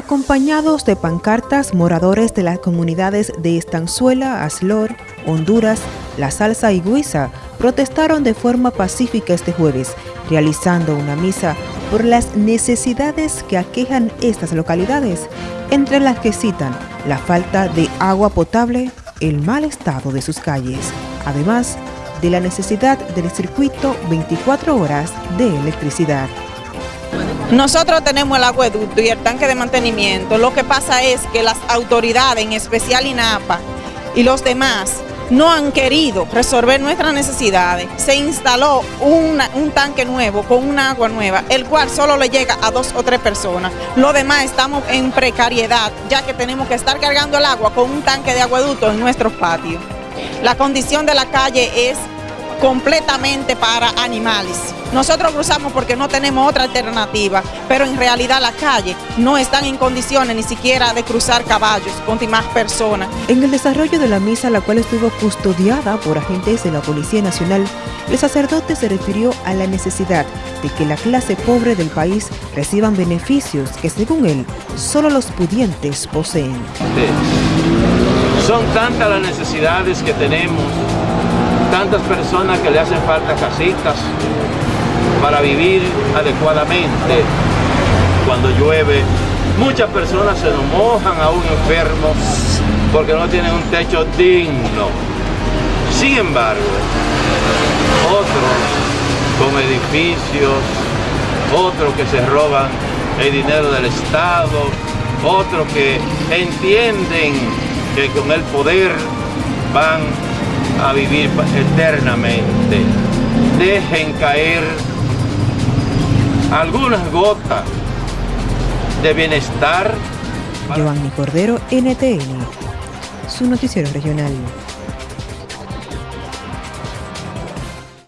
Acompañados de pancartas, moradores de las comunidades de Estanzuela, Aslor, Honduras, La Salsa y Guisa protestaron de forma pacífica este jueves, realizando una misa por las necesidades que aquejan estas localidades, entre las que citan la falta de agua potable, el mal estado de sus calles, además de la necesidad del circuito 24 horas de electricidad. Nosotros tenemos el acueducto y el tanque de mantenimiento. Lo que pasa es que las autoridades, en especial INAPA y los demás, no han querido resolver nuestras necesidades. Se instaló un tanque nuevo con una agua nueva, el cual solo le llega a dos o tres personas. Lo demás estamos en precariedad, ya que tenemos que estar cargando el agua con un tanque de acueducto en nuestros patios. La condición de la calle es completamente para animales. Nosotros cruzamos porque no tenemos otra alternativa, pero en realidad las calles no están en condiciones ni siquiera de cruzar caballos con más personas. En el desarrollo de la misa, la cual estuvo custodiada por agentes de la Policía Nacional, el sacerdote se refirió a la necesidad de que la clase pobre del país reciban beneficios que según él, solo los pudientes poseen. Son tantas las necesidades que tenemos tantas personas que le hacen falta casitas para vivir adecuadamente cuando llueve. Muchas personas se nos mojan a un enfermo porque no tienen un techo digno. Sin embargo, otros con edificios, otros que se roban el dinero del Estado, otros que entienden que con el poder van a vivir eternamente. Dejen caer algunas gotas de bienestar. Giovanni Cordero, NTN, su noticiero regional.